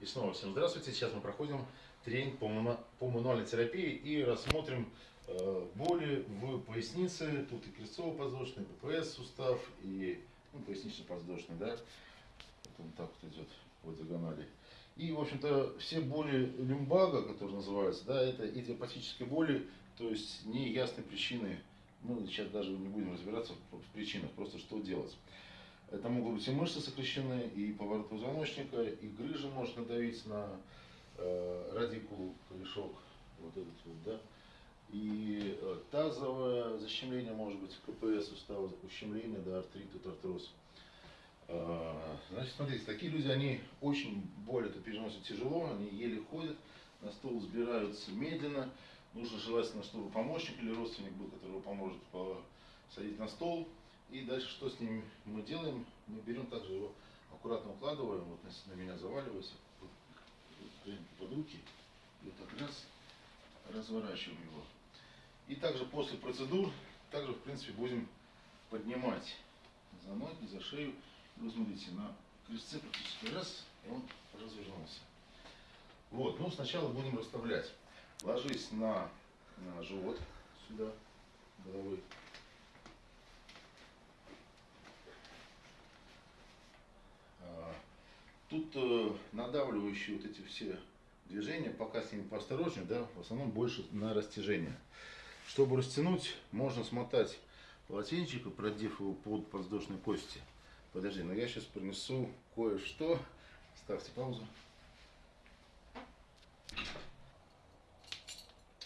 И снова всем здравствуйте. Сейчас мы проходим тренинг по, ману- по мануальной терапии и рассмотрим э, боли в пояснице. Тут и крестцово-подвздошный, ППС сустав, и ну, пояснично-подвздошный, да. Вот он так вот идет по диагонали. И, в общем-то, все боли люмбага, которые называются, да, это идиопатические боли, то есть неясной причины. Мы сейчас даже не будем разбираться в причинах, просто что делать. Это могут быть и мышцы сокращены, и поворот позвоночника, и грыжа может надавить на э, радикулу, корешок, вот этот вот, да. И э, тазовое защемление может быть, КПС сустава, ущемление, да, артрит, артроз. Э, Значит, смотрите, такие люди, они очень боль это переносят тяжело, они еле ходят, на стол взбираются медленно. Нужно желательно, чтобы помощник или родственник был, который поможет посадить на стол. И дальше что с ним мы делаем? Мы берем также его аккуратно укладываем, вот на, меня заваливается, вот, под руки, и вот так раз, разворачиваем его. И также после процедур, также в принципе будем поднимать за ноги, за шею. И вы смотрите, на крестце практически раз, и он развернулся. Вот, ну сначала будем расставлять. Ложись на, на живот сюда, головой. Тут э, надавливающие вот эти все движения, пока с ними поосторожнее, да, в основном больше на растяжение. Чтобы растянуть, можно смотать полотенчик и продев его под подвздошной кости. Подожди, но я сейчас принесу кое-что. Ставьте паузу.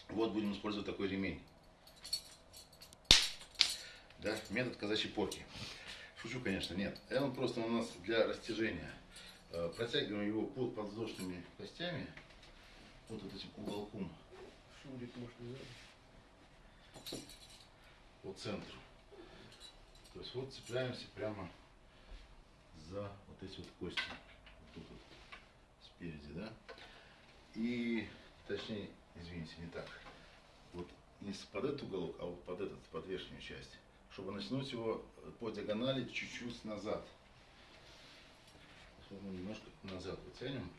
Вот будем использовать такой ремень. Да, метод казачьей порки. Шучу, конечно, нет. Он просто у нас для растяжения. Э, Протягиваем его под подвздошными костями, вот, этим уголком Шурик, может, надо? по центру. То есть вот цепляемся прямо за вот эти вот кости. Вот тут вот спереди, да? И, точнее, извините, не так. Вот не под этот уголок, а вот под этот, под верхнюю часть. Чтобы натянуть его по диагонали чуть-чуть назад. Немножко назад вытянем.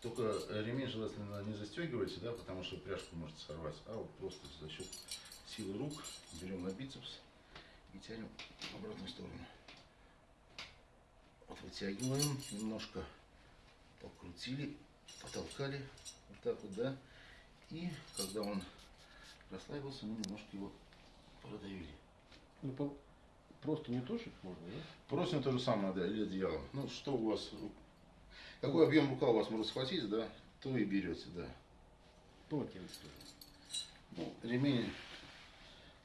Только ремень желательно не застегивайте, да, потому что пряжку может сорвать, а вот просто за счет силы рук берем на бицепс и тянем в обратную сторону. Вот вытягиваем, немножко покрутили, потолкали, вот так вот, да. И когда он расслабился, мы немножко его продавили. Ну, просто не тошить можно, да? Просим то же самое, да, или одеялом. Ну, что у вас, какой объем рука у вас может схватить, да, то и берете, да. Полотенце тоже. Ну, ремень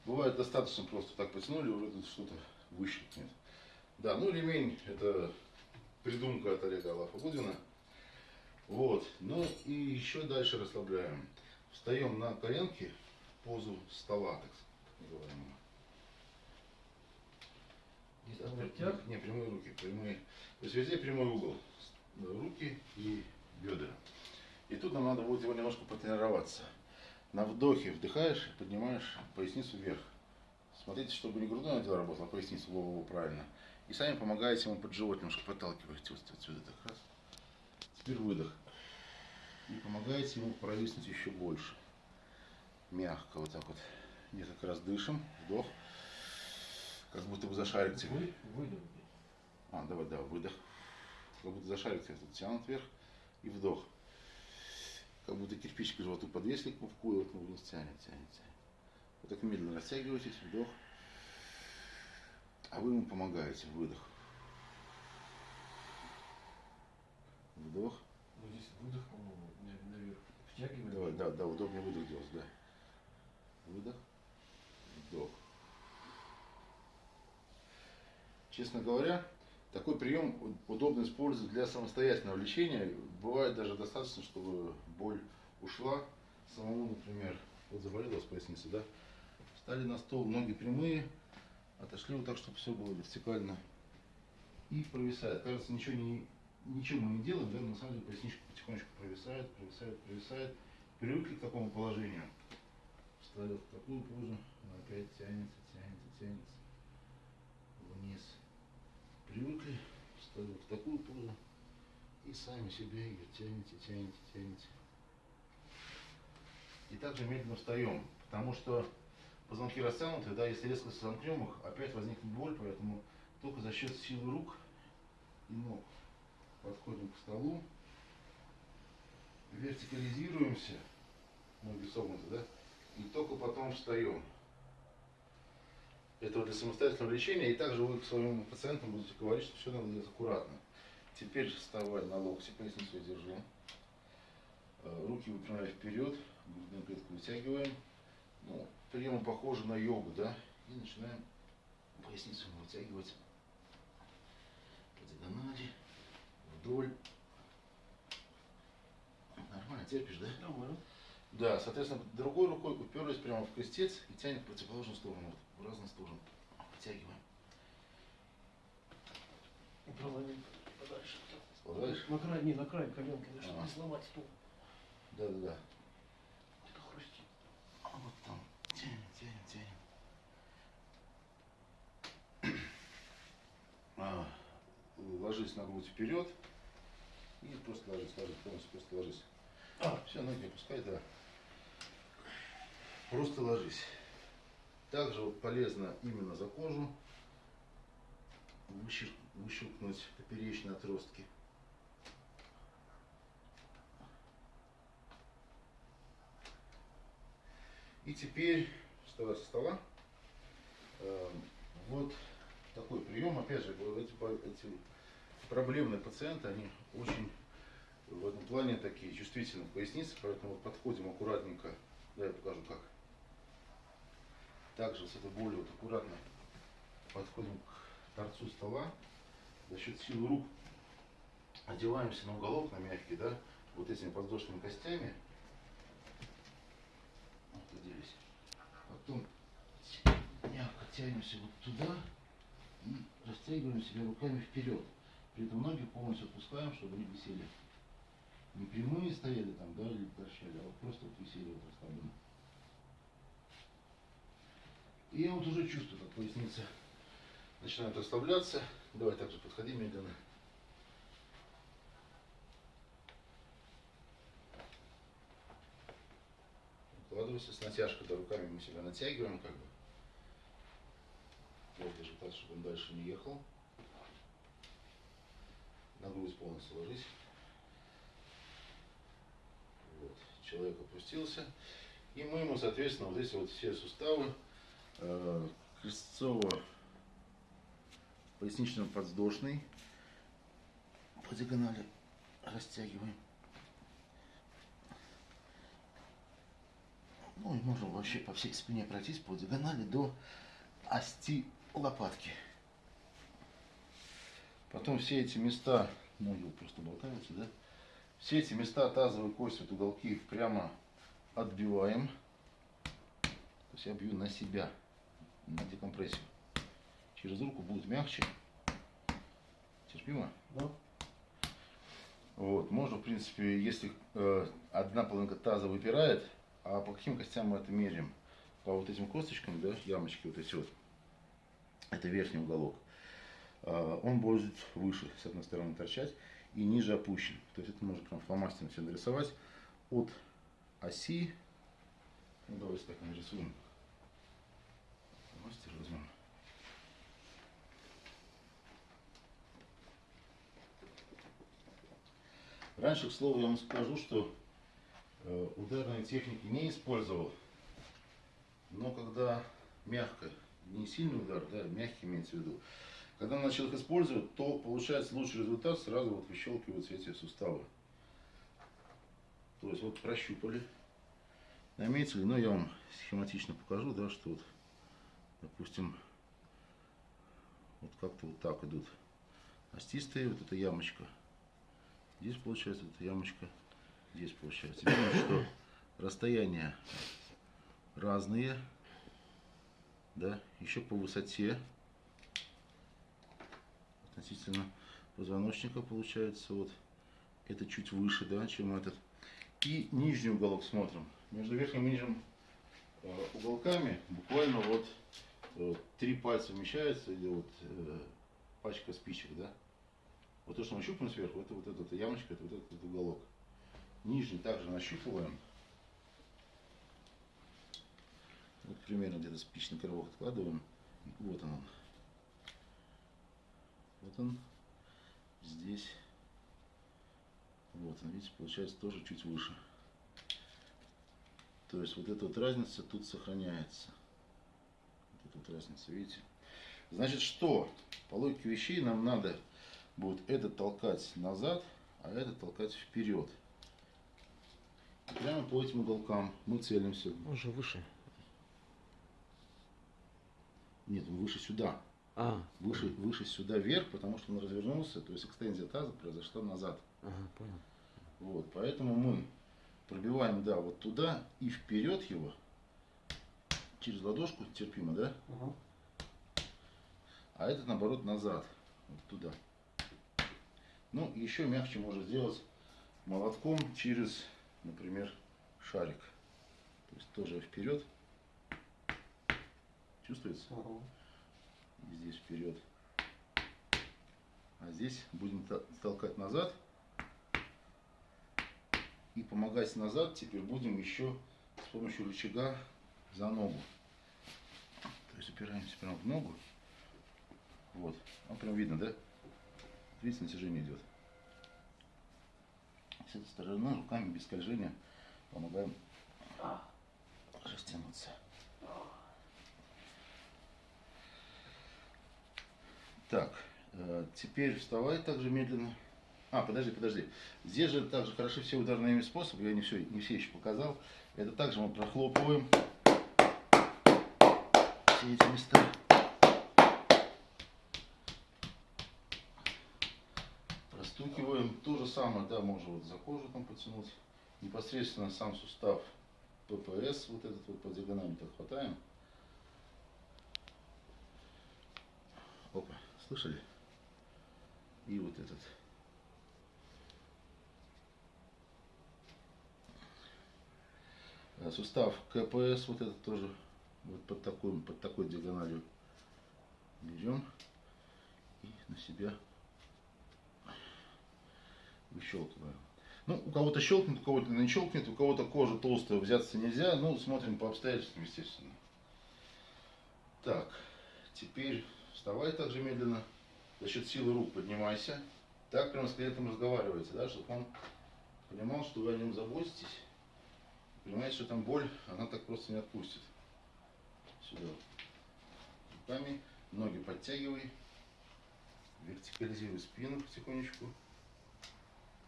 бывает достаточно просто так потянули, уже тут что-то выщелкнет. Да, ну ремень это придумка от Олега Алафа-Гудина. Вот, ну и еще дальше расслабляем. Встаем на коленки, позу стола, так называемого. Локтях? Не, прямые руки, прямые. То есть везде прямой угол. Руки и бедра. И тут нам надо будет его немножко потренироваться. На вдохе вдыхаешь, поднимаешь поясницу вверх. Смотрите, чтобы не грудное отдел работал, а поясницу голову правильно. И сами помогаете ему под живот немножко подталкиваете вот отсюда так раз. Теперь выдох. И помогаете ему провиснуть еще больше. Мягко вот так вот. Несколько раз дышим, вдох. Как будто бы зашарите. Вы, выдох. А, давай, да, выдох. Как будто зашарите, тут тянут вверх и вдох. Как будто кирпич к животу подвесили к пупку, и вот он вниз тянет, тянет, тянет. Вот так медленно растягиваетесь, вдох. А вы ему помогаете, выдох. Вдох. Вот здесь выдох, по-моему, на- наверх. Втягиваем. Давай, да, да, удобнее выдох делать, да. Выдох, вдох. Честно говоря, такой прием удобно использовать для самостоятельного лечения. Бывает даже достаточно, чтобы боль ушла. Самому, например, вот заболел у вас поясница, да? Встали на стол, ноги прямые, отошли вот так, чтобы все было вертикально. И провисает. Кажется, ничего, не, ничего мы не делаем, да? но на самом деле поясничка потихонечку провисает, провисает, провисает. Привыкли к такому положению. Встали в такую позу, опять тянется, тянется, тянется. Вниз. Привыкли, встали в такую позу и сами себя ее тянете, тянете, тянете. И также медленно встаем, потому что позвонки растянуты, да, если резко сомкнем их, опять возникнет боль, поэтому только за счет силы рук и ног подходим к столу, вертикализируемся, ноги согнуты, да, и только потом встаем. Это вот для самостоятельного лечения, и также вы к своим пациентам будете говорить, что все надо делать аккуратно. Теперь вставай на локти, поясницу я держу. Э, Руки выпрямляю вперед, грудную клетку вытягиваем. Ну, приемы похожи на йогу, да? И начинаем поясницу вытягивать по диагонали, вдоль. Нормально терпишь, да? Нормально. Да, соответственно, другой рукой уперлись прямо в крестец и тянет в противоположную сторону, вот, в разные стороны. Вытягиваем. Управление подальше. Сползаешь? На край, не, на край коленки, ну, чтобы не сломать стул. Да, да, да. Это хрустит. А вот там. Тянем, тянем, тянем. А, ложись на грудь вперед. И просто ложись, ложись, полностью просто ложись. А. Все, ноги опускай, да. Просто ложись. Также вот полезно именно за кожу выщелк- выщелкнуть поперечные отростки. И теперь, вставай со стола, э, вот такой прием, опять же, эти, эти проблемные пациенты, они очень в этом плане такие чувствительные в пояснице, поэтому подходим аккуратненько, да, я покажу как. Также с этой болью вот аккуратно подходим к торцу стола, за счет силы рук одеваемся на уголок, на мягкий, да, вот этими подвздошными костями, вот оделись. Потом мягко тянемся вот туда и растягиваем себя руками вперед. При этом ноги полностью отпускаем, чтобы они висели. Не прямые стояли там, да, или торчали, а вот просто вот висели вот расслабленно. И я вот уже чувствую, как поясница начинает расслабляться. Давай также подходи медленно. Укладывайся с натяжкой, да, руками мы себя натягиваем как бы. Вот держи так, чтобы он дальше не ехал. На грудь полностью ложись. Вот. Человек опустился. И мы ему, соответственно, вот эти вот все суставы э, крестцово пояснично подвздошный по диагонали растягиваем. Ну и можем вообще по всей спине пройтись по диагонали до ости лопатки. Потом все эти места, ноги вот просто болтаются, да? Все эти места тазовой кости, вот уголки прямо отбиваем. То есть я бью на себя, на декомпрессию. Через руку будет мягче. Терпимо? Да? Вот, можно, в принципе, если э, одна половинка таза выпирает, а по каким костям мы это меряем? По вот этим косточкам, да, ямочки вот эти вот, это верхний уголок, э, он будет выше, с одной стороны, торчать, и ниже опущен. То есть это можно прям фломастером все нарисовать от оси, ну давайте так нарисуем, фломастер возьмем. Раньше, к слову, я вам скажу, что э, ударные техники не использовал. Но когда мягко, не сильный удар, да, мягкий имеется в виду, когда начал их использовать, то получается лучший результат, сразу вот выщелкиваются эти суставы. То есть вот прощупали, наметили, но я вам схематично покажу, да, что вот, допустим, вот как-то вот так идут остистые, вот эта ямочка. Здесь получается эта ямочка, здесь получается. Видно, что расстояния разные, да, еще по высоте относительно позвоночника получается вот это чуть выше, да, чем этот. И нижний уголок смотрим. Между верхним и нижним э, уголками буквально вот три пальца вмещаются или вот э, пачка спичек, да. Вот то, что мы щупаем сверху, это вот эта ямочка, это вот этот уголок. Нижний также нащупываем. Вот примерно где-то спичный коробок откладываем. Вот он. Вот он. Здесь. Вот он, видите, получается тоже чуть выше. То есть вот эта вот разница тут сохраняется. Вот разница, видите? Значит, что? По логике вещей нам надо будет этот толкать назад, а этот толкать вперед. И прямо по этим уголкам мы целимся. Он же выше. Нет, он выше сюда. А, Выше, выше сюда вверх, потому что он развернулся, то есть экстензия таза произошла назад. ага, понял. Вот, поэтому мы пробиваем, да, вот туда и вперед его, через ладошку, терпимо, да? А этот, наоборот, назад, вот туда. Ну, еще мягче можно сделать молотком через, например, шарик. То есть тоже вперед. Чувствуется? И здесь вперед. А здесь будем то- толкать назад. И помогать назад теперь будем еще с помощью рычага за ногу. То прямо в ногу. Вот. Ну, прям видно, да? Видите, натяжение идет. С этой стороны руками без скольжения помогаем растянуться. Так, э, теперь вставай также медленно. А, подожди, подожди. Здесь же также хороши все ударные способы, я не все, не все еще показал. Это также мы прохлопываем все эти места. Простукиваем. То же самое, да, можно вот за кожу там потянуть. Непосредственно сам сустав ППС, вот этот вот по диагонали так хватаем. Опа, слышали? И вот этот. Э, Сустав КПС, вот этот тоже вот под такой, под такой диагональю берем и на себя выщелкиваем. Ну, у кого-то щелкнет, у кого-то не щелкнет, у кого-то кожа толстая, взяться нельзя. Ну, смотрим по обстоятельствам, естественно. Так, теперь вставай также медленно. За счет силы рук поднимайся. Так прямо с клиентом разговаривайте, да, чтобы он понимал, что вы о нем заботитесь. Понимаете, что там боль, она так просто не отпустит. Сюда. Руками, ноги подтягивай. Вертикализируй спину потихонечку.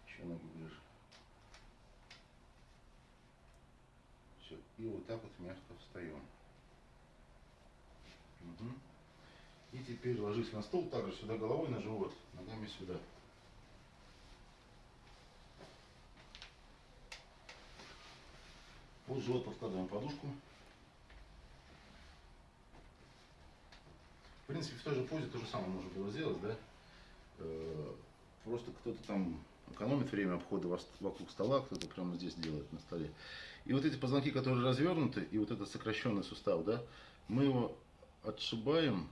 Еще ноги ближе. Все. И вот так вот мягко встаем. Мгм. И теперь ложись на стол, также сюда головой на живот, ногами сюда. Под живот подкладываем подушку. В принципе, в той же позе то же самое можно было сделать, да? Э, Просто кто-то там экономит время обхода вокруг стола, кто-то прямо здесь делает на столе. И вот эти позвонки, которые развернуты, и вот этот сокращенный сустав, да, мы его отшибаем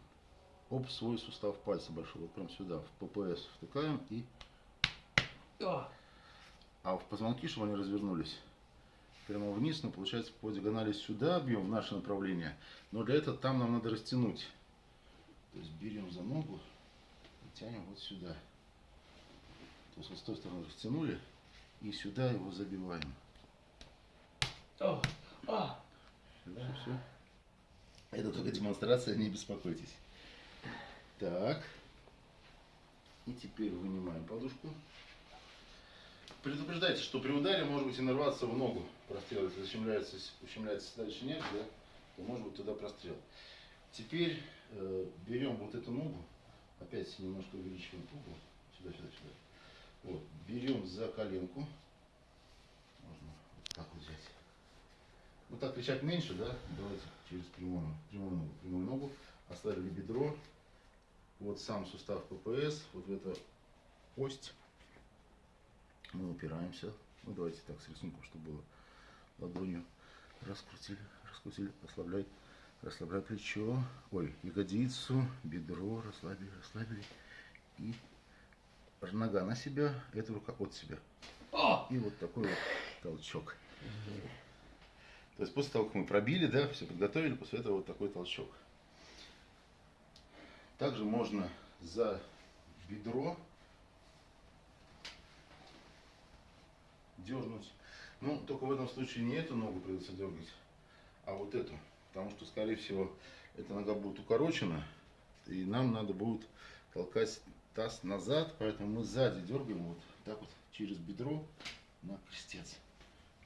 об свой сустав пальца большой, вот прям сюда, в ППС втыкаем и... А в позвонки, чтобы они развернулись, прямо вниз, но получается по диагонали сюда бьем в наше направление, но для этого там нам надо растянуть. То есть берем за ногу и тянем вот сюда. То есть вот с той стороны растянули и сюда его забиваем. О, а, Все. Это только демонстрация, не беспокойтесь. Так. И теперь вынимаем подушку. Предупреждайте, что при ударе может быть и нарваться в ногу. Прострел, если ущемляется, ущемляется дальше нет, да, то может быть туда прострел. Теперь берем вот эту ногу, опять немножко увеличиваем угол, сюда, сюда, сюда. Вот, берем за коленку, можно вот так вот взять. Вот так кричать меньше, да? Давайте через прямую, прямую ногу, прямую ногу. Оставили бедро. Вот сам сустав ППС, вот в эту кость. Мы упираемся. Ну давайте так с рисунком, чтобы было ладонью. Раскрутили, раскрутили, расслабляй, расслабляй плечо. Ой, ягодицу, бедро, расслабили, расслабили. И нога на себя, эта рука от себя. И вот такой вот толчок. То есть после того, как мы пробили, да, все подготовили, после этого вот такой толчок. Также можно за бедро дернуть. Ну, только в этом случае не эту ногу придется дергать, а вот эту. Потому что, скорее всего, эта нога будет укорочена, и нам надо будет толкать таз назад, поэтому мы сзади дергаем вот так вот через бедро на крестец.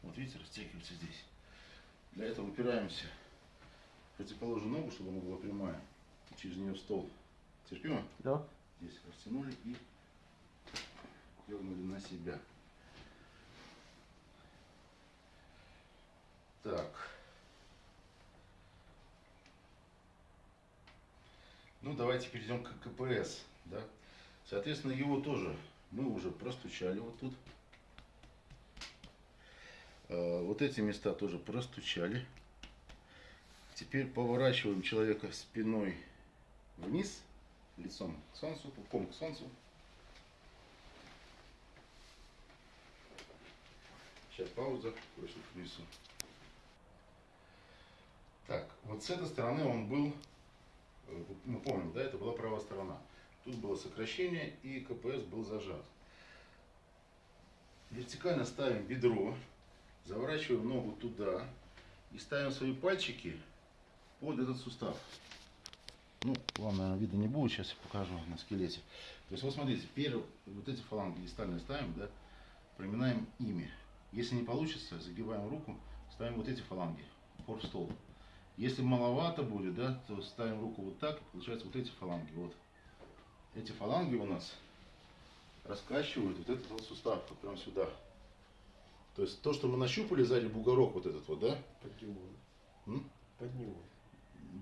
Вот видите, растягивается здесь. Для этого упираемся в противоположную ногу, чтобы она была прямая. Через нее стол. Терпимо? Да. Здесь растянули и дернули на себя. Так. Ну, давайте перейдем к КПС. Да? Соответственно, его тоже мы уже простучали вот тут. Э, Вот эти места тоже простучали. Теперь поворачиваем человека спиной вниз, лицом к солнцу, пупком к солнцу. Сейчас пауза, кое-что. Так, вот с этой стороны он был, мы помним, да, это была правая сторона. Тут было сокращение и КПС был зажат. Вертикально ставим бедро, заворачиваем ногу туда и ставим свои пальчики под этот сустав. Ну, вам, наверное, видно не будет, сейчас я покажу на скелете. То есть, вот смотрите, первые вот эти фаланги дистальные ставим, да, проминаем ими. Если не получится, загибаем руку, ставим вот эти фаланги, упор в стол. Если маловато будет, да, то ставим руку вот так, и получается вот эти фаланги, вот. Эти фаланги у нас раскачивают вот этот вот сустав, вот прям сюда. То есть то, что мы нащупали сзади бугорок вот этот вот, да? Под него. М? Под него.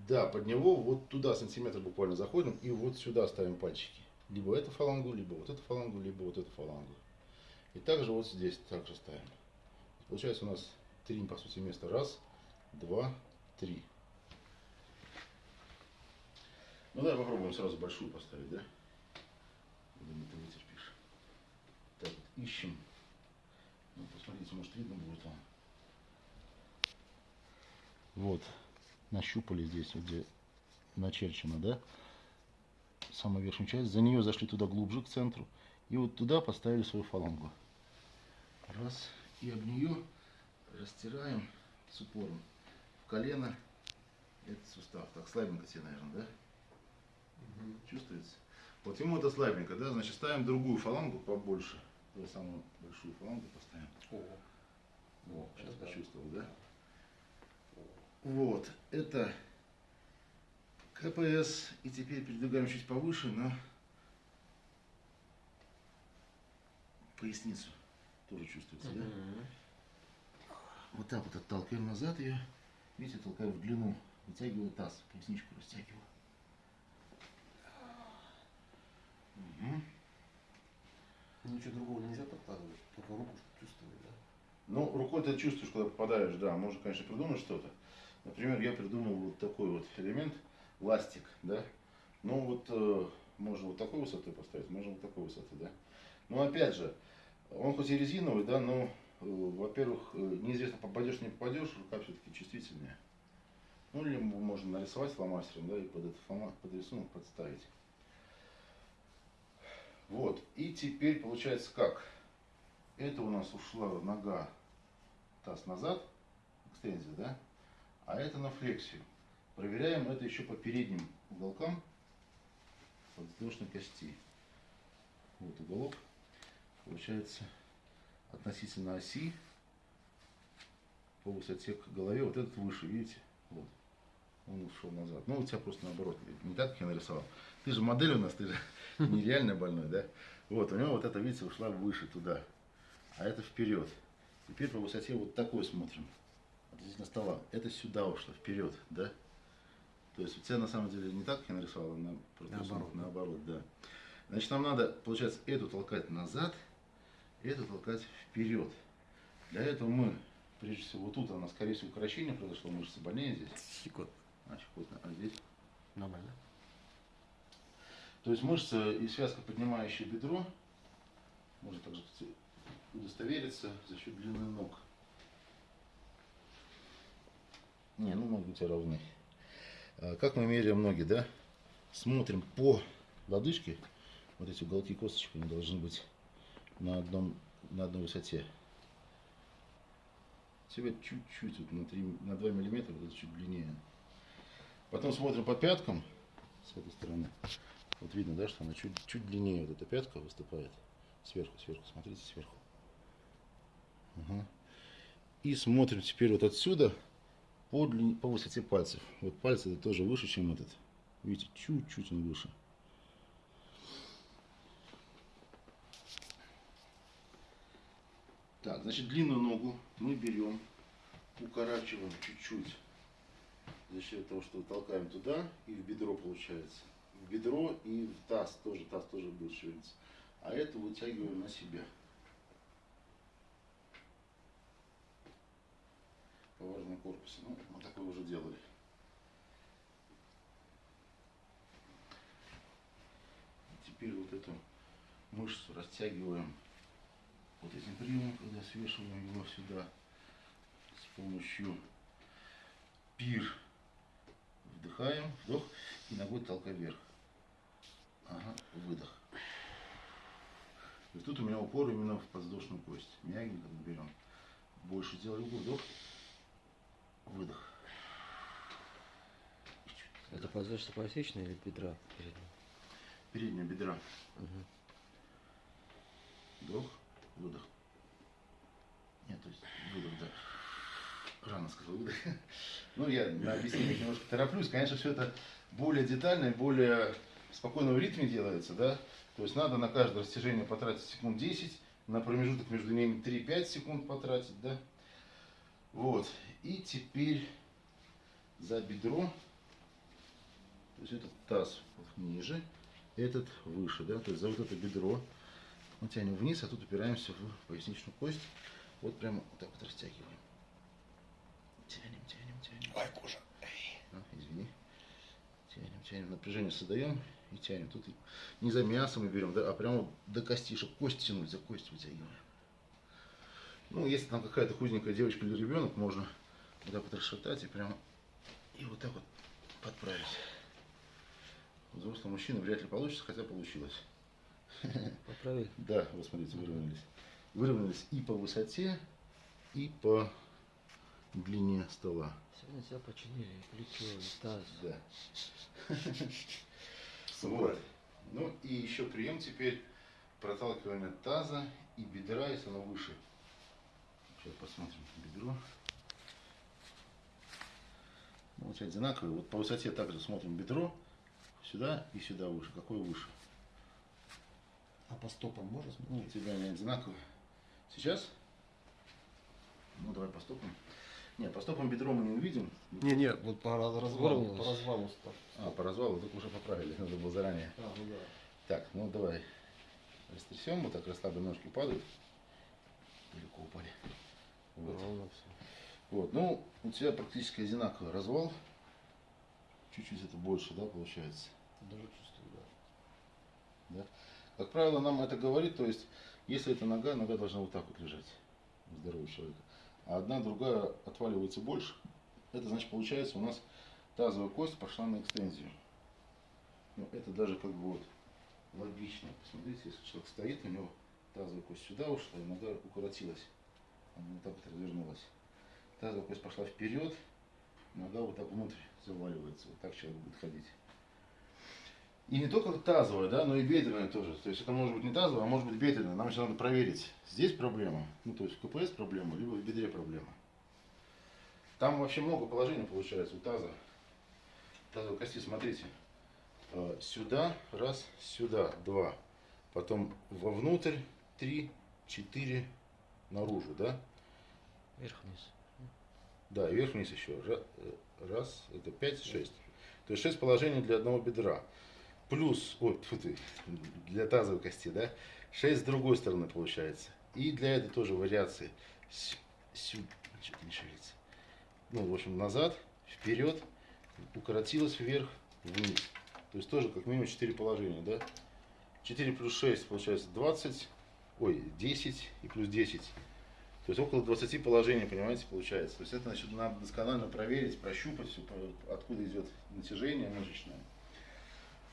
Да, под него вот туда сантиметр буквально заходим и вот сюда ставим пальчики. Либо эту фалангу, либо вот эту фалангу, либо вот эту фалангу. И также вот здесь также ставим. Получается у нас три, по сути, места. Раз, два, три. Ну давай попробуем сразу большую поставить, да? Думаю, ты вытерпишь. Так вот, ищем. Ну, посмотрите, может видно будет вам. Вот, нащупали здесь, вот где начерчено, да? Самую верхнюю часть. За нее зашли туда глубже, к центру. И вот туда поставили свою фалангу. Раз. И об нее растираем с упором в колено этот сустав. Так, слабенько тебе, наверное, да? Чувствуется? Вот ему это слабенько, да? Значит, ставим другую фалангу побольше. Самую большую фалангу поставим. О, О, сейчас Это почувствовал, да? Вот, это КПС. И теперь передвигаем чуть повыше на поясницу. Тоже чувствуется, да? Вот так вот отталкиваем назад ее. Видите, толкаю в длину. Вытягиваю таз, поясничку растягиваю. Мгм. Ничего другого нельзя подкладывать, только руку чтоб чувствовать, да? Ну, рукой ты чувствуешь, когда попадаешь, да, можно, конечно, придумать что-то. Например, я придумал вот такой вот элемент, ластик, да. Ну, вот э, можно вот такой высоты поставить, можно вот такой высоты, да. Но опять же, он хоть и резиновый, да, но, э, во-первых, э, неизвестно, попадешь, не попадешь, рука все-таки чувствительнее. Ну, или можно нарисовать фломастером, да, и под этот флома- под рисунок подставить. Вот, и теперь получается как? Это у нас ушла нога, таз назад, экстензия, да? А это на флексию. Проверяем это еще по передним уголкам подвздошной кости. Вот уголок. Получается относительно оси по высоте к голове. Вот этот выше, видите? Вот. Он ушел назад. Ну, у тебя просто наоборот. Не так, как я нарисовал. Ты же модель у нас, ты же нереально больной, да? Вот, у него вот это, видите, ушла выше туда. А это вперед. Теперь по высоте вот такой смотрим. Относительно стола. Это сюда ушло, вперед, да? То есть у тебя на самом деле не так, как я нарисовал, а на, Наоборот. наоборот, да. Значит, нам надо, получается, эту толкать назад, эту толкать вперед. Для этого мы, прежде всего, вот тут она, скорее всего, укорочение произошло, мышцы больнее здесь. Секунд. А, щекотно. А здесь? Нормально. То есть мышца и связка, поднимающая бедро, Можно также удостовериться за счет длины ног. Не, ну ноги у тебя равны. А, Как мы меряем ноги, да? Смотрим по лодыжке. Вот эти уголки косточек, они должны быть на, одном, на одной высоте. Тебе чуть-чуть, вот на, 3, на 2 миллиметра, вот это чуть длиннее. Потом смотрим по пяткам с этой стороны. Вот видно, да, что она чуть, чуть длиннее вот эта пятка выступает. Сверху, сверху, смотрите, сверху. Ага. И смотрим теперь вот отсюда по, длине, по высоте пальцев. Вот пальцы это тоже выше, чем этот. Видите, чуть-чуть он выше. Так, значит, длинную ногу мы берем, укорачиваем чуть-чуть за счет того, что толкаем туда и в бедро получается. Бедро и в таз тоже, таз тоже будет шевелиться. А это вытягиваем на себя. Поваренный корпус. Ну, мы такое уже делали. Теперь вот эту мышцу растягиваем вот этим приемом, когда свешиваем его сюда с помощью пир. Вдыхаем, вдох и ногой толкай вверх. Ага, выдох. Есть тут у меня упор именно в подвздошную кость. Мягенько мы берем. Больше угол, вдох, выдох. Это подвздошно поясничная или бедра? передняя? Передняя бедра. Мгм. Вдох, выдох. Нет, то есть выдох, да. Рано сказал выдох. Ну, я на объяснение немножко тороплюсь. Конечно, все это более детально и более в спокойном ритме делается, да. То есть надо на каждое растяжение потратить секунд 10, на промежуток между ними 3-5 секунд потратить, да. Вот. И теперь за бедро. То есть этот таз ниже, этот выше, да. То есть за вот это бедро мы тянем вниз, а тут упираемся в поясничную кость. Вот прямо вот так вот растягиваем. Тянем, тянем, тянем. Ай, кожа. А, извини. Тянем, тянем. Напряжение создаем и тянем. Тут не за мясом мы берем, да, а прямо до костишек. Кость тянуть, за кость вытягиваем. Ну, если там какая-то худенькая девочка или ребенок, можно вот так вот расшатать и прямо и вот так вот подправить. У взрослого мужчины вряд ли получится, хотя получилось. Поправили? Да, вот смотрите, выровнялись. Выровнялись и по высоте, и по длине стола. Сегодня тебя починили, и плечо, и таз. Да. Вот. Ну и еще прием теперь проталкивание таза и бедра, если оно выше. Сейчас посмотрим бедро. Ну, вот одинаковые. Вот по высоте также смотрим бедро. Сюда и сюда выше. Какое выше? А по стопам можно Ну, смотреть? у тебя они одинаковые. Сейчас? Ну, давай по стопам. Нет, по стопам бедро мы не увидим. Не, не, вот по раз- развалу, по развалу стоп. А, по развалу только уже поправили. Надо было заранее. А, ну да. Так, ну давай растрясем, вот так расслабленно ножки падают. Далеко упали. Вот. Ровно все. вот, ну, у тебя практически одинаковый развал. Чуть-чуть это больше, да, получается. Даже чувствую, да. Да? Как правило, нам это говорит, то есть, если это нога, нога должна вот так вот лежать у здорового человека. А одна, другая отваливается больше. Это значит, получается, у нас тазовая кость пошла на экстензию. Ну, это даже как бы вот логично. Посмотрите, если человек стоит, у него тазовая кость сюда ушла, и нога укоротилась. Она вот так вот развернулась. Тазовая кость пошла вперед, нога вот так внутрь заваливается. Вот так человек будет ходить. И не только тазовая, да, но и бедренная тоже. То есть это может быть не тазовая, а может быть бедренная. Нам еще надо проверить, здесь проблема, ну то есть в КПС проблема, либо в бедре проблема. Там вообще много положений получается у таза. Тазовой кости, смотрите. Э, Сюда, раз, сюда, два. Потом вовнутрь, три, четыре, наружу, да? Вверх-вниз. Да, вверх-вниз еще. Э, Раз, это пять, шесть. То есть шесть положений для одного бедра. Плюс, ой, для тазовой кости, да? Шесть с другой стороны получается. И для этой тоже вариации. С- сю- Что-то не шевелится. Ну, в общем, назад, вперед, укоротилась вверх, вниз. То есть тоже как минимум 4 положения, да? 4 плюс 6 получается 20 ой, 10 и плюс 10. То есть около 20 положений, понимаете, получается. То есть это значит, надо досконально проверить, прощупать откуда идет натяжение мышечное.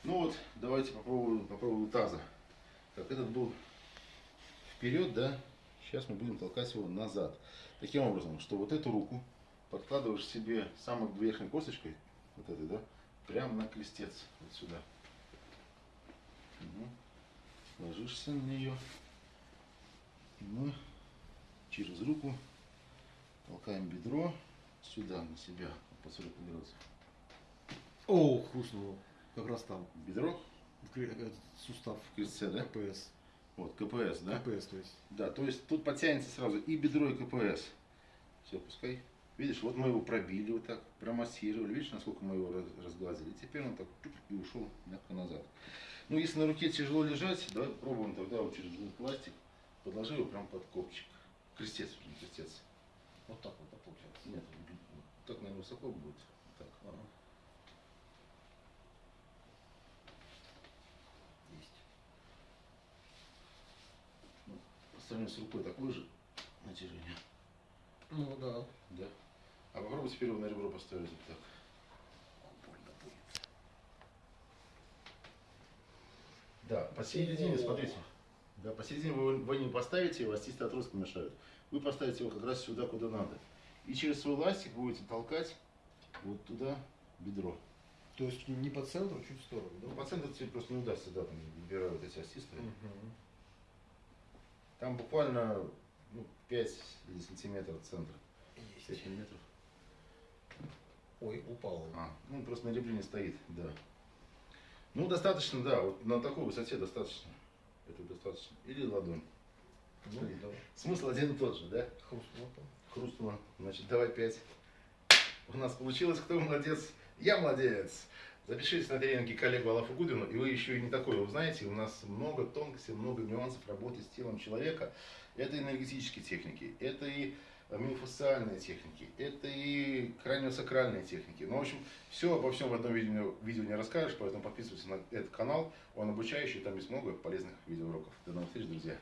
Ну вот, давайте попробуем, попробуем таза. Так, этот был вперед, да? Сейчас мы будем толкать его назад. Таким образом, что вот эту руку подкладываешь себе самой верхней косточкой, вот этой, да, прямо на крестец, вот сюда. Мгм. Ложишься на нее. Мы через руку толкаем бедро сюда, на себя, по 40 градусов. О, хрустнуло. Как раз там. Бедро Этот сустав. в крестце, да? КПС. Вот, КПС, да? КПС, то есть. Да, то есть тут подтянется сразу и бедро, и КПС. Все, пускай. Видишь, вот мы его пробили вот так, промассировали. Видишь, насколько мы его раз- разглазили. Теперь он так и ушел мягко назад. Ну, если на руке тяжело лежать, давай попробуем тогда вот через этот пластик. Подложи его прям под копчик. Крестец, не крестец. Вот так вот, так получается. Нет, так, наверное, высоко будет. Так. Есть. По сравнению с рукой такое же натяжение. Ну да. Да. А попробуй теперь его на ребро поставить вот так. Больно будет. Да, посередине, смотрите. Да, посередине вы, вы не поставите его, остистые отростки мешают. Вы поставите его как раз сюда, куда надо. И через свой ластик будете толкать вот туда бедро. То есть не по центру, чуть в сторону, да? Ну, по центру тебе просто не удастся, да, там выбирают эти остистые. Мгм. Там буквально ну, 5 или сантиметров центра. Есть. 5 миллиметров. Ой, упал. А, ну просто на ребре не стоит, да. Ну, достаточно, да, вот на такой высоте достаточно. Это достаточно. Или ладонь. Ну, да. Смысл один и тот же, да? Хрустнуло. Хрустнуло. Значит, давай пять. У нас получилось. Кто молодец? Я молодец. Запишитесь на тренинги коллегу Алафу Гудину, и вы еще и не такое узнаете. У нас много тонкостей, много нюансов работы с телом человека. Это энергетические техники, это и миофасциальные техники, это и краниосакральные техники. Ну, в общем, все обо всем в одном видео, видео не расскажешь, поэтому подписывайтесь на этот канал. Он обучающий, там есть много полезных видеоуроков. До новых встреч, друзья.